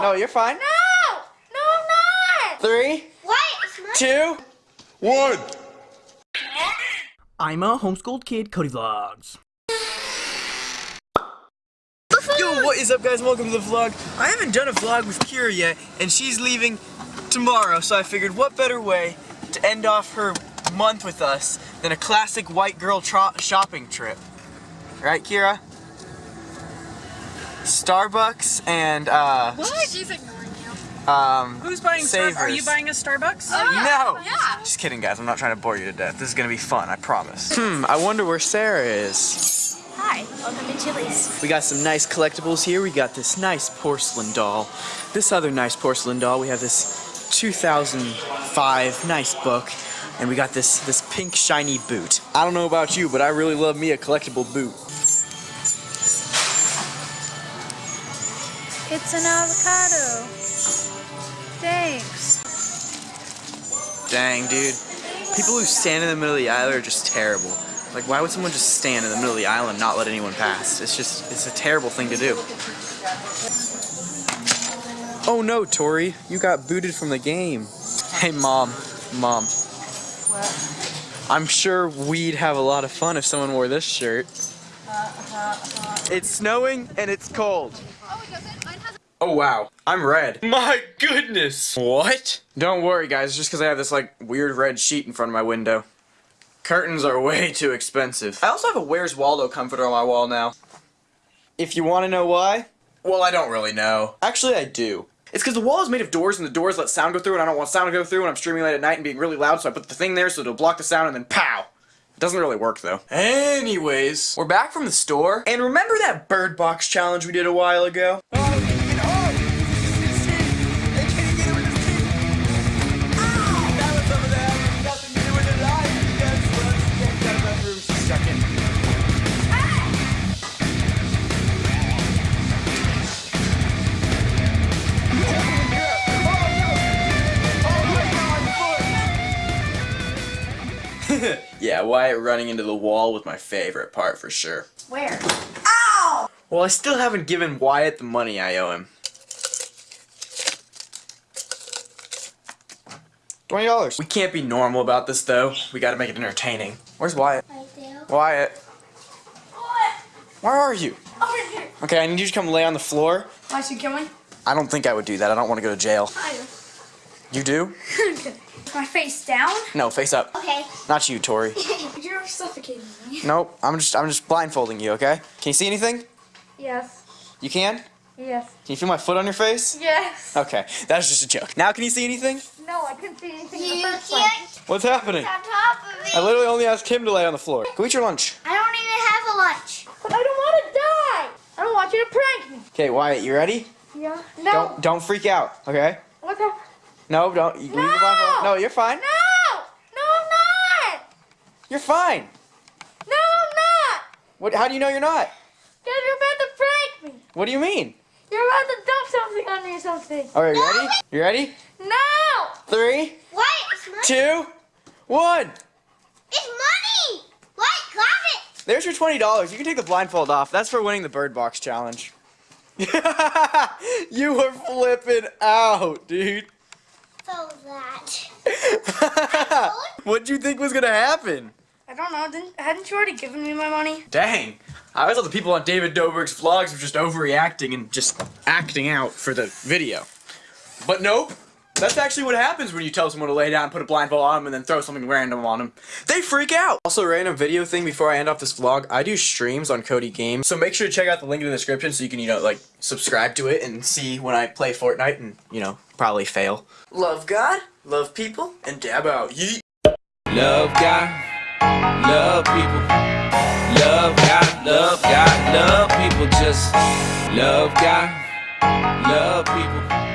No, you're fine. No! No, I'm not! Three, What? Two, one. I'm a homeschooled kid, Cody Vlogs. Yo, what is up guys? Welcome to the vlog. I haven't done a vlog with Kira yet, and she's leaving tomorrow, so I figured what better way to end off her month with us than a classic white girl tro- shopping trip. Right, Kira? Starbucks and, uh, She's ignoring you. um, Who's buying Starbucks? Are you buying a Starbucks? No! Yeah. Just kidding, guys. I'm not trying to bore you to death. This is gonna be fun, I promise. Hmm, I wonder where Sarah is. Hi, welcome to Chili's. We got some nice collectibles here. We got this nice porcelain doll. This other nice porcelain doll. We have this 2005 nice book. And we got this, this pink shiny boot. I don't know about you, but I really love me a collectible boot. It's an avocado. Thanks. Dang, dude. People who stand in the middle of the aisle are just terrible. Like, why would someone just stand in the middle of the aisle and not let anyone pass? It's just, it's a terrible thing to do. Oh no, Tori, you got booted from the game. Hey, mom, mom. I'm sure we'd have a lot of fun if someone wore this shirt. Uh, uh, uh. It's snowing and it's cold. Oh wow, I'm red. My goodness! What? Don't worry guys, just because I have this like weird red sheet in front of my window. Curtains are way too expensive. I also have a Where's Waldo comforter on my wall now. If you want to know why, well I don't really know. Actually I do. It's because the wall is made of doors and the doors let sound go through and I don't want sound to go through and I'm streaming late at night and being really loud so I put the thing there so it'll block the sound and then pow! It doesn't really work though. Anyways, we're back from the store. And remember that bird box challenge we did a while ago? Yeah, Wyatt running into the wall was my favorite part for sure. Where? Ow! Well, I still haven't given Wyatt the money I owe him. Twenty dollars. We can't be normal about this though. We gotta make it entertaining. Where's Wyatt? Right. Wyatt, What? where are you? Over here. Okay, I need you to come lay on the floor. Why should kill me? I don't think I would do that. I don't want to go to jail. I You do? do. My face down? No, face up. Okay. Not you, Tori. You're suffocating me. Nope. I'm just I'm just blindfolding you, okay? Can you see anything? Yes. You can? Yes. Can you feel my foot on your face? Yes. Okay, that was just a joke. Now can you see anything? No, I couldn't see anything You in the first can't place. What's happening? on top of it. I literally only asked him to lay on the floor. Go eat your lunch. I don't even have a lunch. But I don't want to die. I don't want you to prank me. Okay, Wyatt, you ready? Yeah. No. Don't don't freak out, okay? What the? No, don't. You, leave the blindfold- No! No, you're fine. No! No, I'm not! You're fine. No, I'm not! What? How do you know you're not? Because you're about to prank me. What do you mean? You're about to dump something on me or something. All right, you ready? You ready? No! Three, What? It's money. two, one. It's money. What? Grab it. There's your twenty dollars. You can take the blindfold off. That's for winning the bird box challenge. you were flipping out, dude. So that. What'd you think was gonna happen? I don't know. Didn't, hadn't you already given me my money? Dang. I always thought the people on David Dobrik's vlogs were just overreacting and just acting out for the video. But nope. That's actually what happens when you tell someone to lay down, put a blindfold on them, and then throw something random on them. They freak out! Also, random video thing before I end off this vlog, I do streams on Cody Games, so make sure to check out the link in the description so you can, you know, like, subscribe to it and see when I play Fortnite and, you know, probably fail. Love God, love people, and dab out. Yeet! Love God, love people. Love God, love God, love people. Just love God, love people.